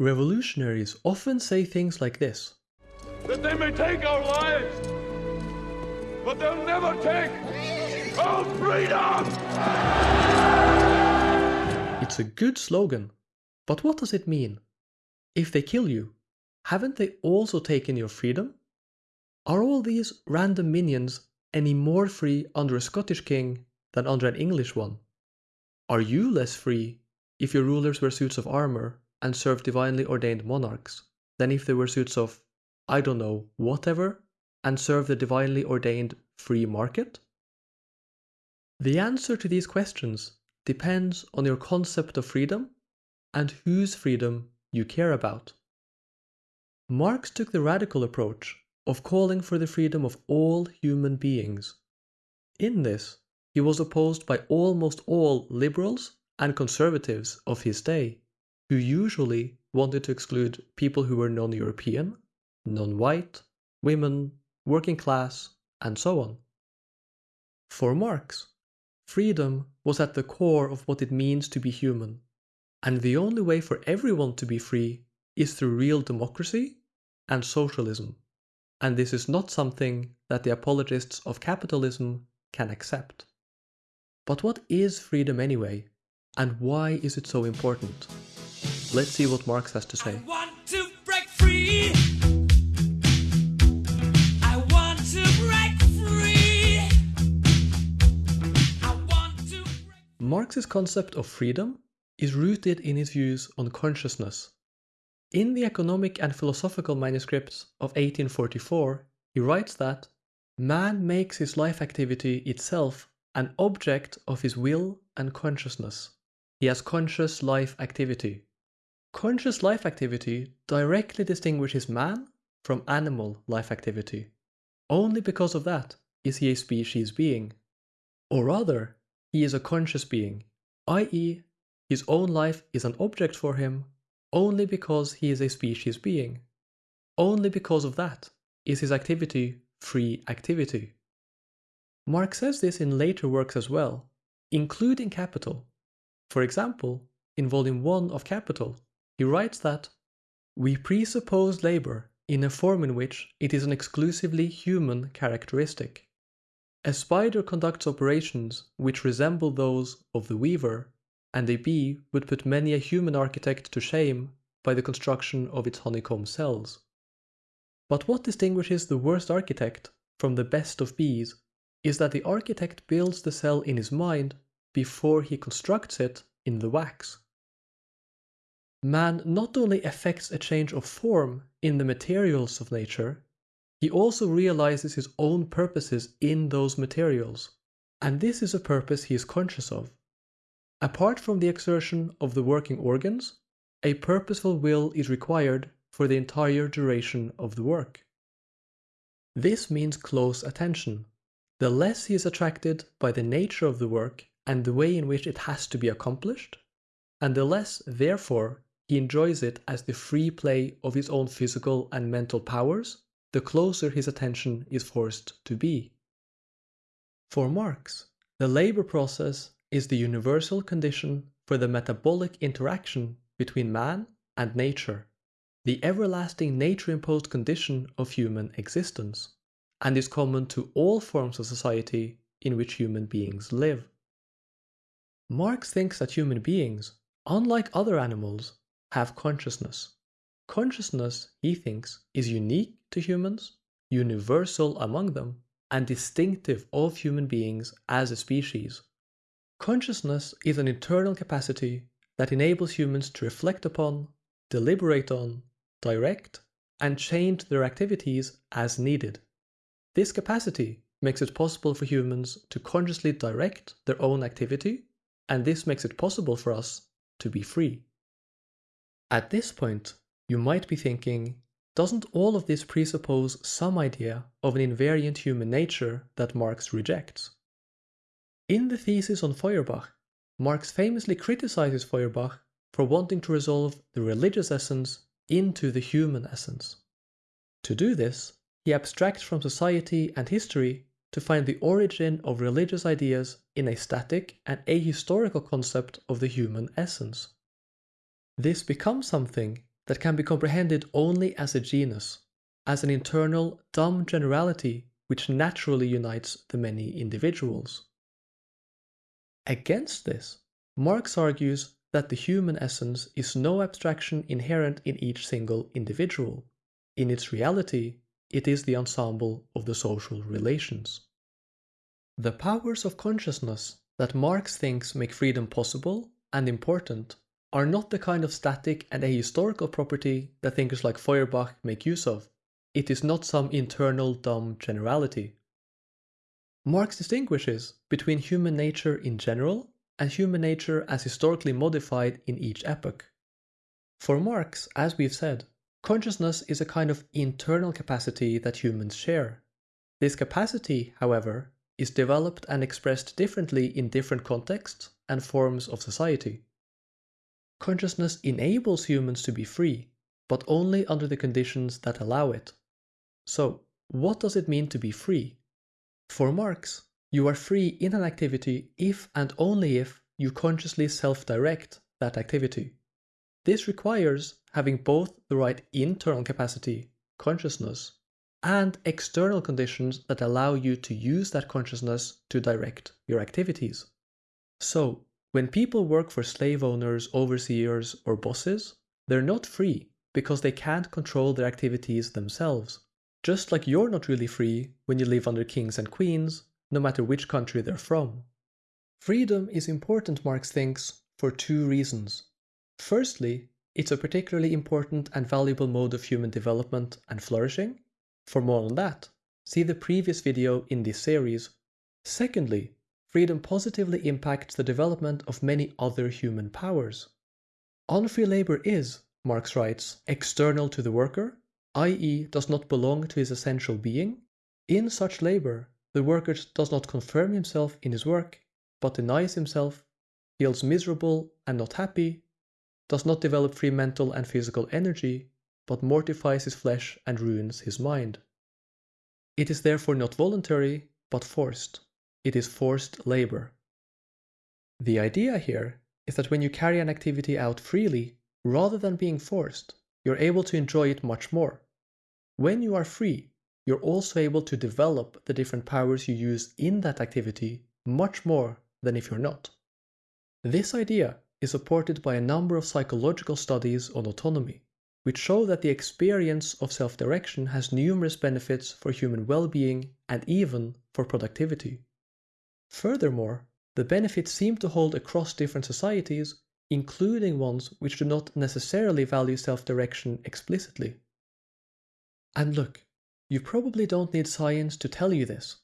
Revolutionaries often say things like this That they may take our lives, but they'll never take our freedom! It's a good slogan, but what does it mean? If they kill you, haven't they also taken your freedom? Are all these random minions any more free under a Scottish king than under an English one? Are you less free if your rulers wear suits of armor and serve divinely ordained monarchs than if they were suits of, I don't know, whatever, and serve the divinely ordained free market? The answer to these questions depends on your concept of freedom and whose freedom you care about. Marx took the radical approach of calling for the freedom of all human beings. In this, he was opposed by almost all liberals and conservatives of his day who usually wanted to exclude people who were non European, non white, women, working class, and so on. For Marx, freedom was at the core of what it means to be human, and the only way for everyone to be free is through real democracy and socialism, and this is not something that the apologists of capitalism can accept. But what is freedom anyway, and why is it so important? Let's see what Marx has to say. Marx's concept of freedom is rooted in his views on consciousness. In the economic and philosophical manuscripts of 1844, he writes that man makes his life activity itself an object of his will and consciousness. He has conscious life activity. Conscious life activity directly distinguishes man from animal life activity. Only because of that is he a species being. Or rather, he is a conscious being, i.e., his own life is an object for him only because he is a species being. Only because of that is his activity free activity. Marx says this in later works as well, including Capital. For example, in Volume 1 of Capital, he writes that we presuppose labor in a form in which it is an exclusively human characteristic. A spider conducts operations which resemble those of the weaver, and a bee would put many a human architect to shame by the construction of its honeycomb cells. But what distinguishes the worst architect from the best of bees is that the architect builds the cell in his mind before he constructs it in the wax man not only effects a change of form in the materials of nature, he also realizes his own purposes in those materials, and this is a purpose he is conscious of. Apart from the exertion of the working organs, a purposeful will is required for the entire duration of the work. This means close attention. The less he is attracted by the nature of the work and the way in which it has to be accomplished, and the less, therefore, he enjoys it as the free play of his own physical and mental powers, the closer his attention is forced to be. For Marx, the labor process is the universal condition for the metabolic interaction between man and nature, the everlasting nature imposed condition of human existence, and is common to all forms of society in which human beings live. Marx thinks that human beings, unlike other animals, have consciousness. Consciousness, he thinks, is unique to humans, universal among them, and distinctive of human beings as a species. Consciousness is an internal capacity that enables humans to reflect upon, deliberate on, direct, and change their activities as needed. This capacity makes it possible for humans to consciously direct their own activity, and this makes it possible for us to be free. At this point, you might be thinking, doesn't all of this presuppose some idea of an invariant human nature that Marx rejects? In the thesis on Feuerbach, Marx famously criticizes Feuerbach for wanting to resolve the religious essence into the human essence. To do this, he abstracts from society and history to find the origin of religious ideas in a static and ahistorical concept of the human essence. This becomes something that can be comprehended only as a genus, as an internal dumb generality which naturally unites the many individuals. Against this, Marx argues that the human essence is no abstraction inherent in each single individual. In its reality, it is the ensemble of the social relations. The powers of consciousness that Marx thinks make freedom possible and important are not the kind of static and ahistorical property that thinkers like Feuerbach make use of. It is not some internal dumb generality. Marx distinguishes between human nature in general and human nature as historically modified in each epoch. For Marx, as we've said, consciousness is a kind of internal capacity that humans share. This capacity, however, is developed and expressed differently in different contexts and forms of society. Consciousness enables humans to be free, but only under the conditions that allow it. So, what does it mean to be free? For Marx, you are free in an activity if and only if you consciously self-direct that activity. This requires having both the right internal capacity, consciousness, and external conditions that allow you to use that consciousness to direct your activities. So, when people work for slave owners, overseers, or bosses, they're not free because they can't control their activities themselves. Just like you're not really free when you live under kings and queens, no matter which country they're from. Freedom is important, Marx thinks, for two reasons. Firstly, it's a particularly important and valuable mode of human development and flourishing. For more on that, see the previous video in this series. Secondly, freedom positively impacts the development of many other human powers. Unfree labor is, Marx writes, external to the worker i.e. does not belong to his essential being, in such labor the worker does not confirm himself in his work, but denies himself, feels miserable and not happy, does not develop free mental and physical energy, but mortifies his flesh and ruins his mind. It is therefore not voluntary, but forced. It is forced labor. The idea here is that when you carry an activity out freely, rather than being forced, you're able to enjoy it much more. When you are free, you're also able to develop the different powers you use in that activity much more than if you're not. This idea is supported by a number of psychological studies on autonomy, which show that the experience of self-direction has numerous benefits for human well-being and even for productivity. Furthermore, the benefits seem to hold across different societies, including ones which do not necessarily value self-direction explicitly. And look, you probably don't need science to tell you this.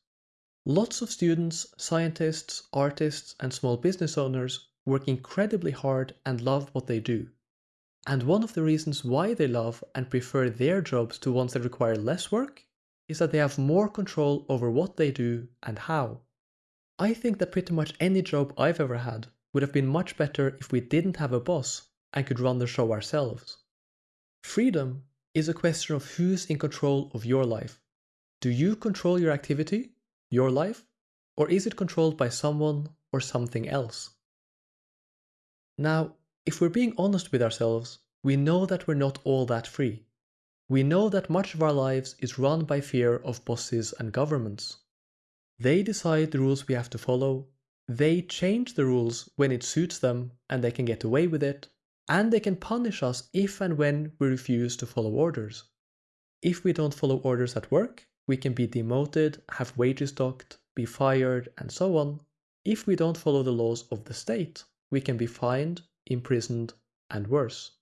Lots of students, scientists, artists, and small business owners work incredibly hard and love what they do. And one of the reasons why they love and prefer their jobs to ones that require less work is that they have more control over what they do and how. I think that pretty much any job I've ever had would have been much better if we didn't have a boss and could run the show ourselves. Freedom is a question of who's in control of your life. Do you control your activity, your life, or is it controlled by someone or something else? Now, if we're being honest with ourselves, we know that we're not all that free. We know that much of our lives is run by fear of bosses and governments. They decide the rules we have to follow, they change the rules when it suits them and they can get away with it, and they can punish us if and when we refuse to follow orders. If we don't follow orders at work, we can be demoted, have wages docked, be fired, and so on. If we don't follow the laws of the state, we can be fined, imprisoned, and worse.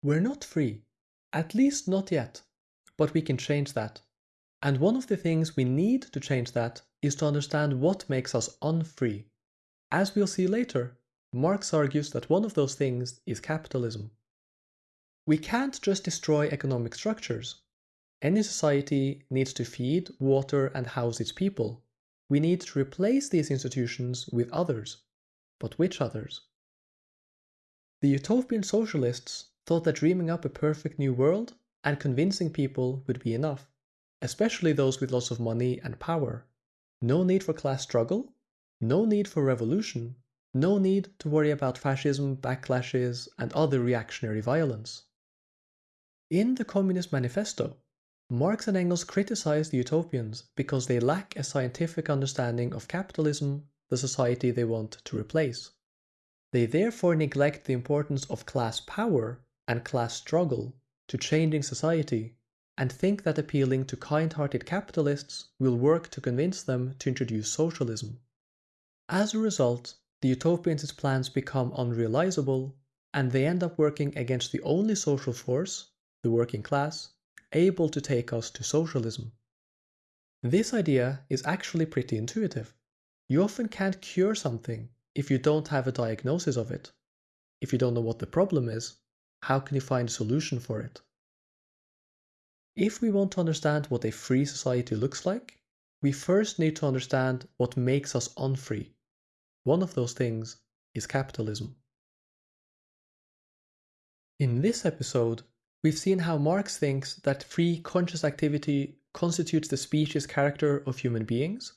We're not free, at least not yet, but we can change that. And one of the things we need to change that is to understand what makes us unfree. As we'll see later, Marx argues that one of those things is capitalism. We can't just destroy economic structures. Any society needs to feed, water, and house its people. We need to replace these institutions with others. But which others? The utopian socialists thought that dreaming up a perfect new world and convincing people would be enough, especially those with lots of money and power. No need for class struggle, no need for revolution, No need to worry about fascism, backlashes, and other reactionary violence. In the Communist Manifesto, Marx and Engels criticize the utopians because they lack a scientific understanding of capitalism, the society they want to replace. They therefore neglect the importance of class power and class struggle to changing society and think that appealing to kind-hearted capitalists will work to convince them to introduce socialism. As a result, the utopians' plans become unrealizable and they end up working against the only social force, the working class, able to take us to socialism. This idea is actually pretty intuitive. You often can't cure something if you don't have a diagnosis of it. If you don't know what the problem is, how can you find a solution for it? If we want to understand what a free society looks like, we first need to understand what makes us unfree. One of those things is capitalism. In this episode, we've seen how Marx thinks that free conscious activity constitutes the species character of human beings.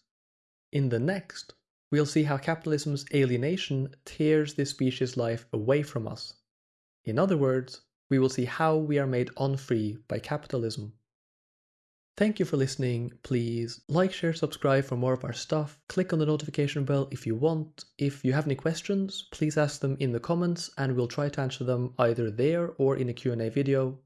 In the next, we'll see how capitalism's alienation tears this species life away from us. In other words, we will see how we are made unfree by capitalism. Thank you for listening. Please like, share, subscribe for more of our stuff. Click on the notification bell if you want. If you have any questions, please ask them in the comments and we'll try to answer them either there or in a Q&A video.